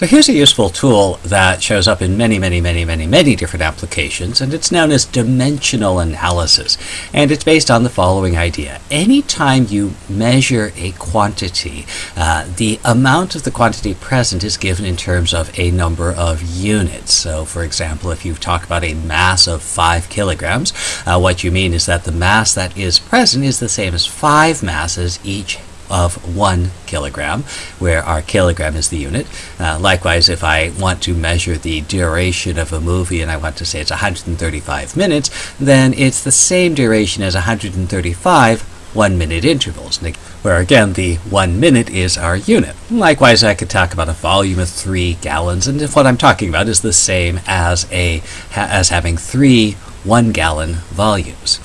So here's a useful tool that shows up in many, many, many, many, many different applications, and it's known as dimensional analysis. And it's based on the following idea. Anytime you measure a quantity, uh, the amount of the quantity present is given in terms of a number of units. So for example, if you talk about a mass of 5 kilograms, uh, what you mean is that the mass that is present is the same as 5 masses, each of one kilogram, where our kilogram is the unit. Uh, likewise, if I want to measure the duration of a movie and I want to say it's 135 minutes, then it's the same duration as 135 one minute intervals, where again the one minute is our unit. Likewise, I could talk about a volume of three gallons, and if what I'm talking about is the same as a as having three one gallon volumes.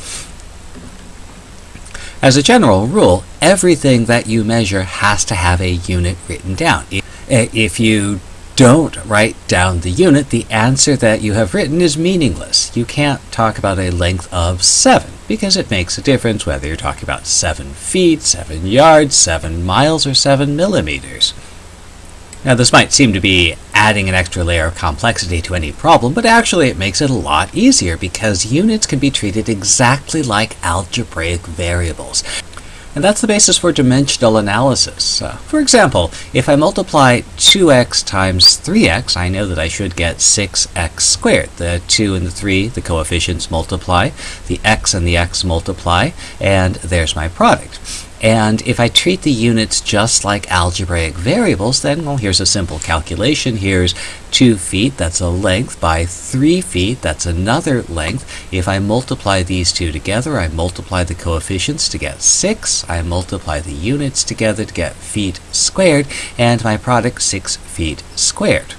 As a general rule, everything that you measure has to have a unit written down. Eh, if you don't write down the unit, the answer that you have written is meaningless. You can't talk about a length of 7 because it makes a difference whether you're talking about 7 feet, 7 yards, 7 miles, or 7 millimeters. Now this might seem to be adding an extra layer of complexity to any problem, but actually it makes it a lot easier because units can be treated exactly like algebraic variables. And that's the basis for dimensional analysis. Uh, for example, if I multiply 2x times 3x, I know that I should get 6x squared. The 2 and the 3, the coefficients multiply, the x and the x multiply, and there's my product. And if I treat the units just like algebraic variables, then, well, here's a simple calculation. Here's 2 feet, that's a length, by 3 feet, that's another length. If I multiply these two together, I multiply the coefficients to get 6. I multiply the units together to get feet squared, and my product 6 feet squared.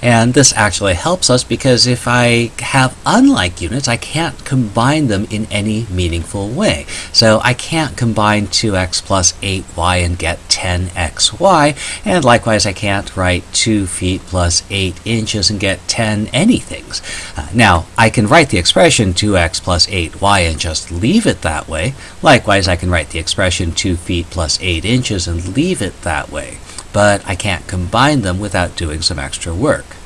And this actually helps us because if I have unlike units, I can't combine them in any meaningful way. So I can't combine 2x plus 8y and get 10xy, and likewise I can't write 2 feet plus 8 inches and get 10 anythings. Uh, now, I can write the expression 2x plus 8y and just leave it that way. Likewise, I can write the expression 2 feet plus 8 inches and leave it that way but I can't combine them without doing some extra work.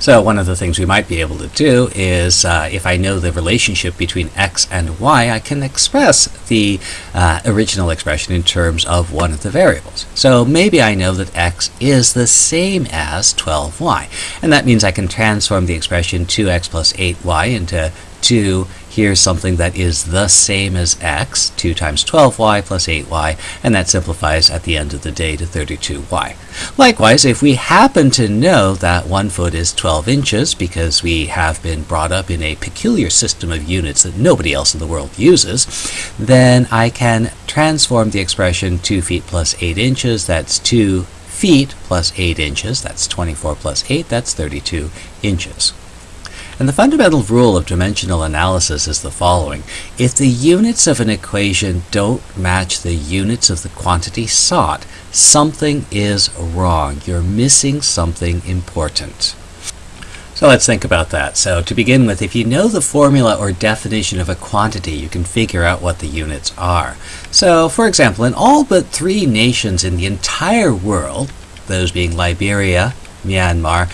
So one of the things we might be able to do is, uh, if I know the relationship between x and y, I can express the uh, original expression in terms of one of the variables. So maybe I know that x is the same as 12y, and that means I can transform the expression 2x plus 8y into 2 Here's something that is the same as x, 2 times 12y plus 8y, and that simplifies at the end of the day to 32y. Likewise, if we happen to know that 1 foot is 12 inches because we have been brought up in a peculiar system of units that nobody else in the world uses, then I can transform the expression 2 feet plus 8 inches, that's 2 feet plus 8 inches, that's 24 plus 8, that's 32 inches. And the fundamental rule of dimensional analysis is the following. If the units of an equation don't match the units of the quantity sought, something is wrong. You're missing something important. So let's think about that. So to begin with, if you know the formula or definition of a quantity, you can figure out what the units are. So for example, in all but three nations in the entire world, those being Liberia, Myanmar,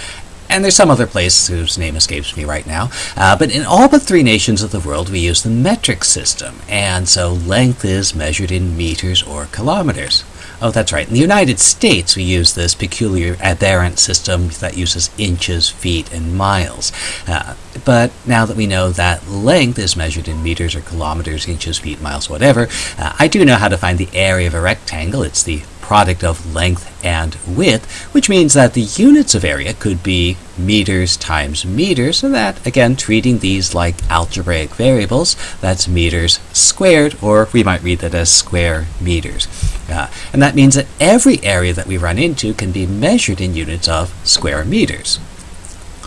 and there's some other place whose name escapes me right now. Uh, but in all but three nations of the world, we use the metric system, and so length is measured in meters or kilometers. Oh, that's right. In the United States, we use this peculiar aberrant system that uses inches, feet, and miles. Uh, but now that we know that length is measured in meters or kilometers, inches, feet, miles, whatever, uh, I do know how to find the area of a rectangle. It's the product of length and width, which means that the units of area could be meters times meters, and that, again, treating these like algebraic variables, that's meters squared, or we might read that as square meters. Uh, and that means that every area that we run into can be measured in units of square meters.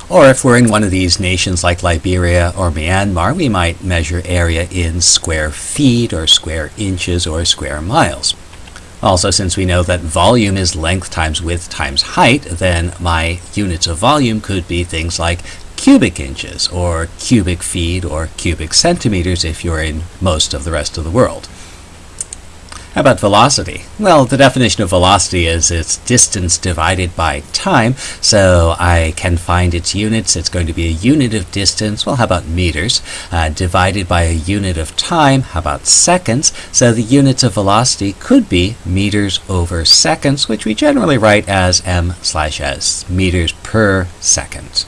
Or if we're in one of these nations like Liberia or Myanmar, we might measure area in square feet or square inches or square miles. Also, since we know that volume is length times width times height, then my units of volume could be things like cubic inches, or cubic feet, or cubic centimeters if you're in most of the rest of the world. How about velocity? Well, the definition of velocity is its distance divided by time, so I can find its units. It's going to be a unit of distance, well, how about meters, uh, divided by a unit of time, how about seconds? So the units of velocity could be meters over seconds, which we generally write as m slash s, meters per second.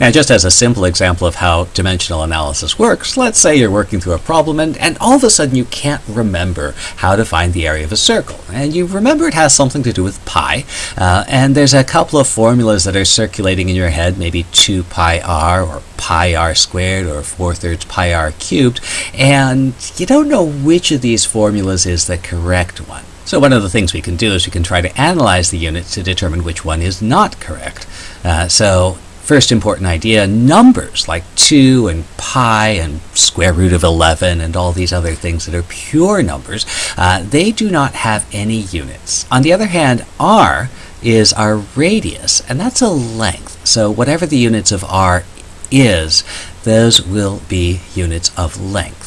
Now, just as a simple example of how dimensional analysis works, let's say you're working through a problem and, and all of a sudden you can't remember how to find the area of a circle. And you remember it has something to do with pi, uh, and there's a couple of formulas that are circulating in your head, maybe 2 pi r or pi r squared or 4 thirds pi r cubed, and you don't know which of these formulas is the correct one. So one of the things we can do is we can try to analyze the units to determine which one is not correct. Uh, so First important idea, numbers like 2 and pi and square root of 11 and all these other things that are pure numbers, uh, they do not have any units. On the other hand, r is our radius, and that's a length. So whatever the units of r is, those will be units of length.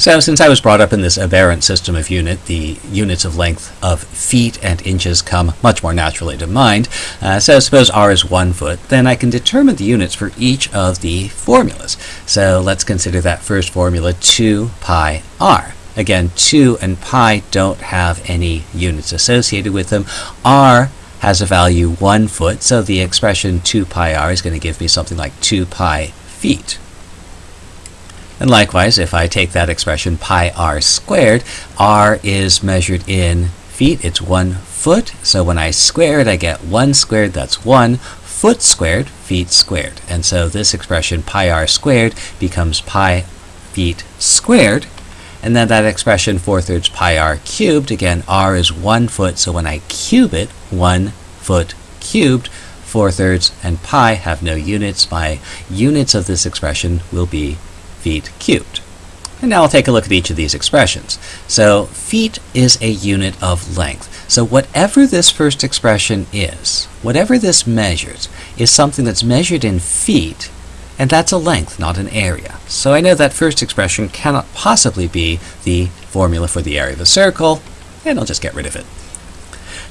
So since I was brought up in this aberrant system of unit, the units of length of feet and inches come much more naturally to mind. Uh, so suppose r is one foot, then I can determine the units for each of the formulas. So let's consider that first formula 2 pi r. Again, 2 and pi don't have any units associated with them. r has a value 1 foot, so the expression 2 pi r is going to give me something like 2 pi feet. And likewise, if I take that expression pi r squared, r is measured in feet. It's one foot. So when I square it, I get 1 squared. That's 1 foot squared, feet squared. And so this expression pi r squared becomes pi feet squared. And then that expression 4 thirds pi r cubed, again, r is 1 foot. So when I cube it, 1 foot cubed, 4 thirds and pi have no units. My units of this expression will be feet cubed. And now I'll take a look at each of these expressions. So feet is a unit of length. So whatever this first expression is, whatever this measures, is something that's measured in feet, and that's a length, not an area. So I know that first expression cannot possibly be the formula for the area of a circle, and I'll just get rid of it.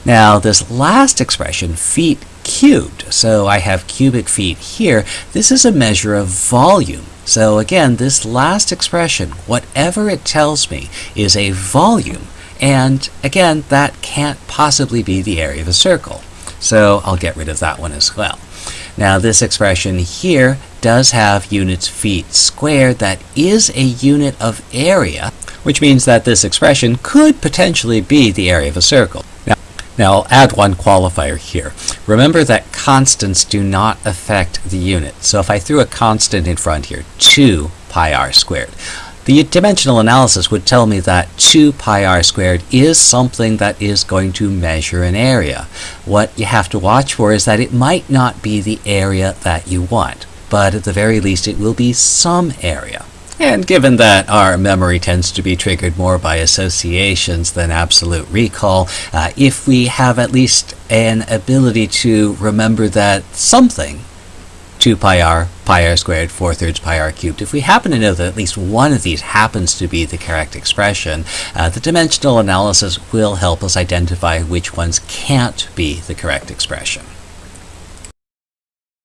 Now this last expression, feet cubed, so I have cubic feet here, this is a measure of volume. So again, this last expression, whatever it tells me, is a volume. And again, that can't possibly be the area of a circle. So I'll get rid of that one as well. Now this expression here does have units feet squared. That is a unit of area, which means that this expression could potentially be the area of a circle. Now, I'll add one qualifier here. Remember that constants do not affect the unit. So if I threw a constant in front here, 2 pi r squared, the dimensional analysis would tell me that 2 pi r squared is something that is going to measure an area. What you have to watch for is that it might not be the area that you want, but at the very least it will be some area. And given that our memory tends to be triggered more by associations than absolute recall, uh, if we have at least an ability to remember that something 2 pi r, pi r squared, 4 thirds pi r cubed. If we happen to know that at least one of these happens to be the correct expression, uh, the dimensional analysis will help us identify which ones can't be the correct expression.